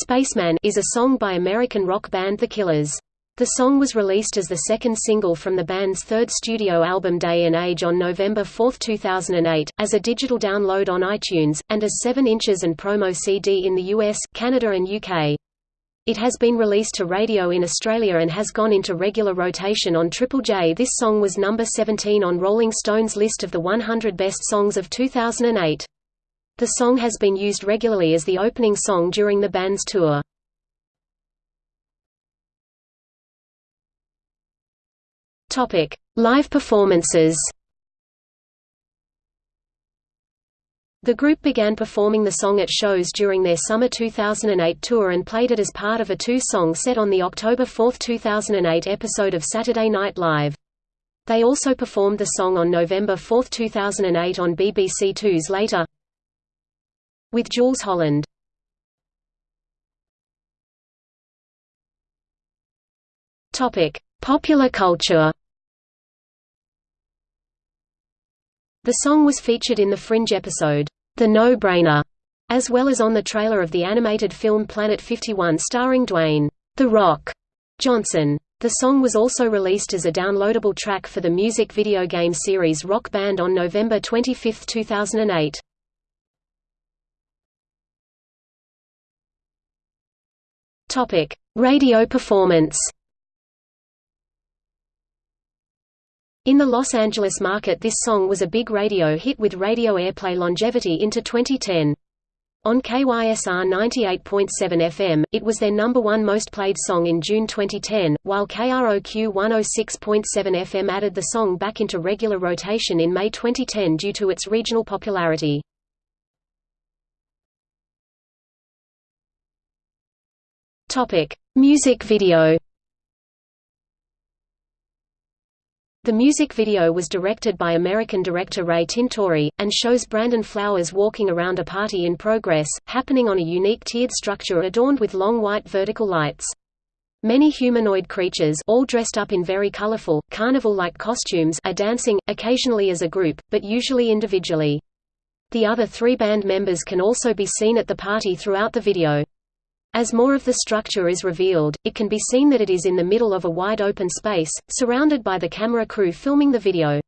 Spaceman is a song by American rock band The Killers. The song was released as the second single from the band's third studio album Day and Age on November 4, 2008, as a digital download on iTunes, and as 7 inches and promo CD in the US, Canada and UK. It has been released to radio in Australia and has gone into regular rotation on Triple J. This song was number 17 on Rolling Stone's list of the 100 best songs of 2008. The song has been used regularly as the opening song during the band's tour. Topic: Live performances. The group began performing the song at shows during their summer 2008 tour and played it as part of a two-song set on the October 4, 2008 episode of Saturday Night Live. They also performed the song on November 4, 2008 on BBC Two's Later with Jools Holland. Popular culture. The song was featured in the Fringe episode, The No-Brainer, as well as on the trailer of the animated film Planet 51 starring Dwayne, The Rock, Johnson. The song was also released as a downloadable track for the music video game series Rock Band on November 25, 2008. Topic: Radio performance. In the Los Angeles market this song was a big radio hit with radio airplay longevity into 2010. On KYSR 98.7 FM, it was their number one most played song in June 2010, while KROQ 106.7 FM added the song back into regular rotation in May 2010 due to its regional popularity. Topic: Music video. The music video was directed by American director Ray Tintori, and shows Brandon Flowers walking around a party in progress, happening on a unique tiered structure adorned with long white vertical lights. Many humanoid creatures all dressed up in very colorful, carnival-like costumes are dancing, occasionally as a group, but usually individually. The other three band members can also be seen at the party throughout the video. As more of the structure is revealed, it can be seen that it is in the middle of a wide open space, surrounded by the camera crew filming the video.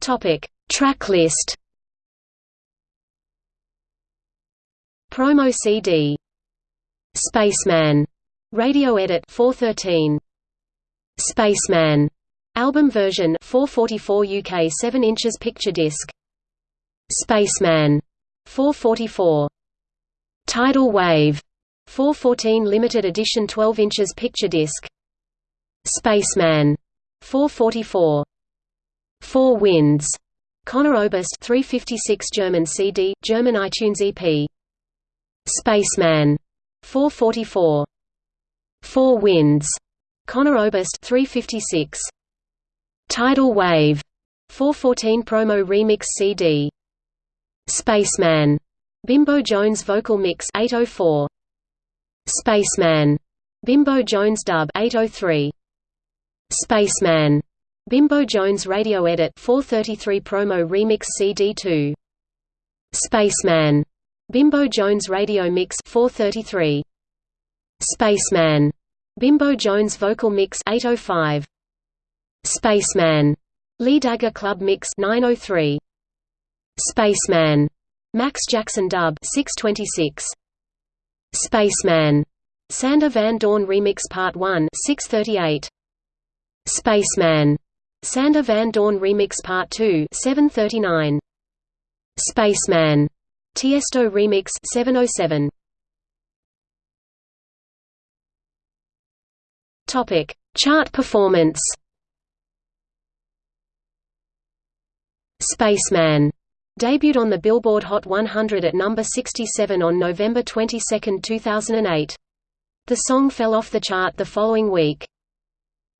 Topic: Track list. Promo CD. Spaceman. Radio edit 413. Spaceman. Album version 444 UK 7 inches picture disc. Spaceman 444 Tidal Wave 414 limited edition 12 inches picture disc. Spaceman 444 Four Winds Conor Oberst 356 German CD German iTunes EP Spaceman 444 Four Winds Conor Oberst 356 Tidal Wave 414 promo remix CD Spaceman. Bimbo Jones vocal mix 804. Spaceman. Bimbo Jones dub 803. Spaceman. Bimbo Jones radio edit 433 promo remix CD2. Spaceman. Bimbo Jones radio mix 433. Spaceman. Bimbo Jones vocal mix 805. Spaceman. Lee Dagger Club mix 903. Spaceman. Max Jackson dub 626. Spaceman. Sander Van Doorn Remix Part 1 638. Spaceman. Sander Van Doorn Remix Part 2 739. Spaceman. Tiesto Remix 707. Topic: Chart performance. Spaceman Debuted on the Billboard Hot 100 at number 67 on November 22, 2008. The song fell off the chart the following week.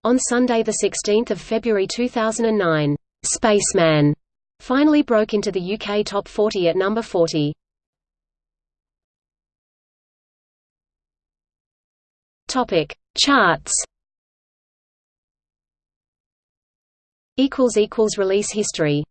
On Sunday 16 February 2009, "'Spaceman' finally broke into the UK Top 40 at number 40. Charts Equals equals Release history